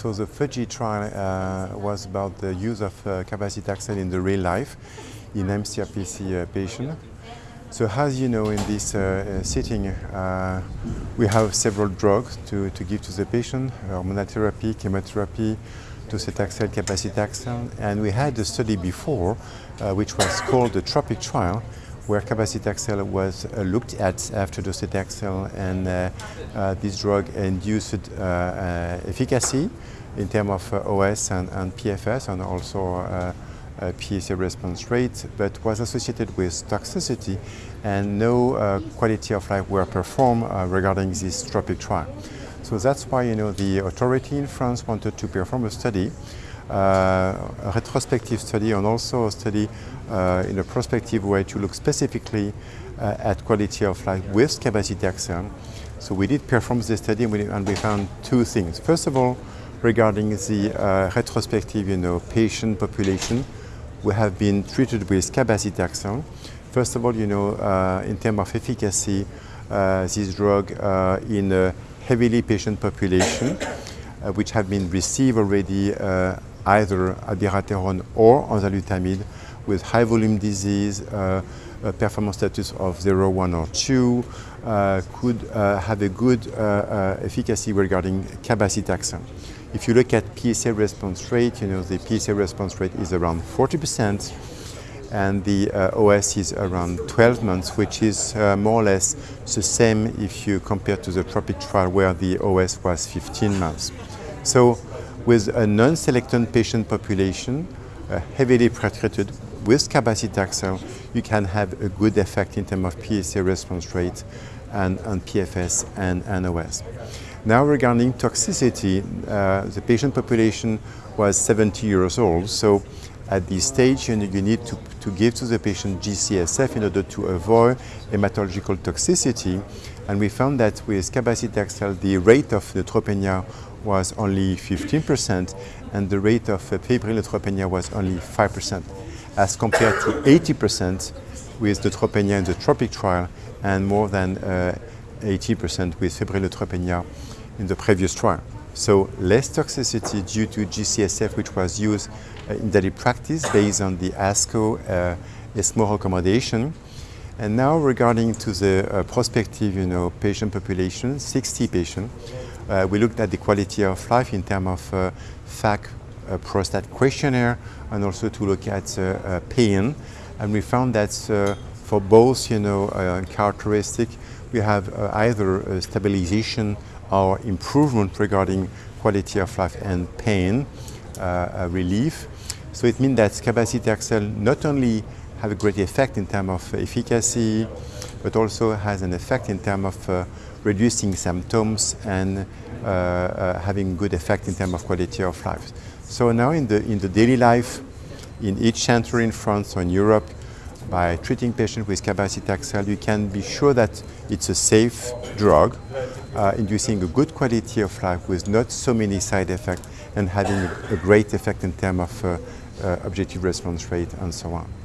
So the FUJI trial uh, was about the use of uh, cabazitaxel in the real life in mCRPC uh, patient. So as you know, in this uh, setting, uh, we have several drugs to, to give to the patient, hormonal therapy, chemotherapy, docetaxel, cabazitaxel, and we had a study before, uh, which was called the TROPIC trial, where cabazitaxel was uh, looked at after docetaxel, and uh, uh, this drug induced uh, uh, efficacy in terms of uh, OS and, and, PFS, and also PSA response rate, but was associated with toxicity, and no quality of life were performed regarding this TROPIC trial. So that's why you know the authority in France wanted to perform a study, uh, a retrospective study, and also a study uh, in a prospective way to look specifically uh, at quality of life with capacity cabazitaxel. So we did perform this study, and we, and we, found two things. First of all, regarding the uh, retrospective, you know, patient population, we have been treated with cabazitaxel. First of all, you know, uh, in terms of efficacy, uh, this drug in a heavily patient population, uh, which have been received already uh, either abiraterone or enzalutamide with high volume disease, uh, performance status of 0, 1 or 2, uh, could uh, have a good uh, efficacy regarding cabazitaxel. If you look at PSA response rate, you know, the PSA response rate is around 40 percent and the uh, OS is around 12 months, which is uh, more or less the same if you compare to the TROPIC trial where the OS was 15 months. So with a non-selected patient population, uh, heavily pretreated with cabazitaxel, you can have a good effect in terms of PSA response rate and, and PFS and, and OS. Now regarding toxicity, uh, the patient population was 70 years old, so at this stage, you, you need to, to give to the patient GCSF in order to avoid hematological toxicity. And we found that with cabazitaxel, the rate of neutropenia was only 15%, and the rate of febrile neutropenia was only 5%, as compared to 80% with the neutropenia in the TROPIC trial and more than 80% uh, with febrile neutropenia in the previous trial. So less toxicity due to GCSF, which was used uh, in daily practice based on the ASCO uh, ESMO recommendation. And now regarding to the uh, prospective you know, patient population, 60 patients, uh, we looked at the quality of life in terms of uh, FACT uh, prostate questionnaire and also to look at uh, pain. And we found that for both you know, characteristic, we have either stabilization or improvement regarding quality of life and pain relief. So it means that cabazitaxel not only have a great effect in terms of efficacy, but also has an effect in terms of uh, reducing symptoms and uh, uh, having good effect in terms of quality of life. So now in the, in the daily life, in each center in France or in Europe, by treating patients with cabazitaxel, you can be sure that it's a safe drug, uh, inducing a good quality of life with not so many side effects and having a, a great effect in terms of uh, uh, objective response rate and so on.